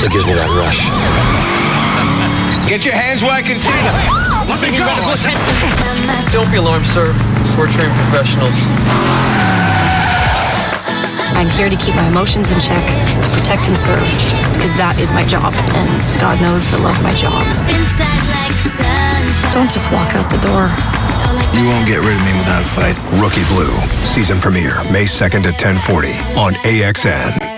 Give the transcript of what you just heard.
It gives me that rush. Get your hands where I can see them. Let me go. Don't be alarmed, sir. We're trained professionals. I'm here to keep my emotions in check, to protect and serve, because that is my job, and God knows I love my job. Don't just walk out the door. You won't get rid of me without a fight. Rookie Blue, season premiere May 2nd at 1040 on AXN.